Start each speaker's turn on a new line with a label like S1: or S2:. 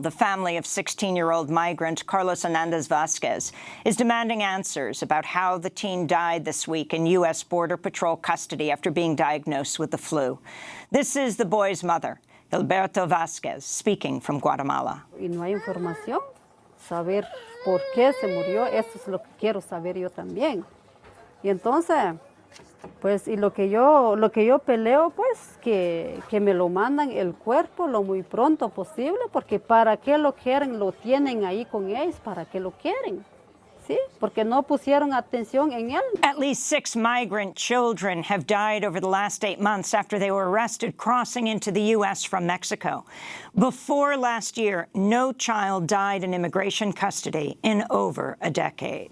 S1: The family of 16-year-old migrant Carlos Hernandez Vasquez is demanding answers about how the teen died this week in U.S. Border Patrol custody after being diagnosed with the flu. This is the boy's mother, Gilberto Vasquez, speaking from Guatemala.
S2: No saber por qué se murió, eso es lo que quiero saber yo también. Y entonces, pues, y lo que yo, lo que yo peleo, pues, que, que me lo mandan el cuerpo lo muy pronto posible, porque para qué lo quieren, lo tienen ahí con ellos, para qué lo quieren. ¿Sí? Porque no pusieron atención en él.
S1: At least six migrant children have died over the last eight months after they were arrested crossing into the U.S. from Mexico. Before last year, no child died in immigration custody in over a decade.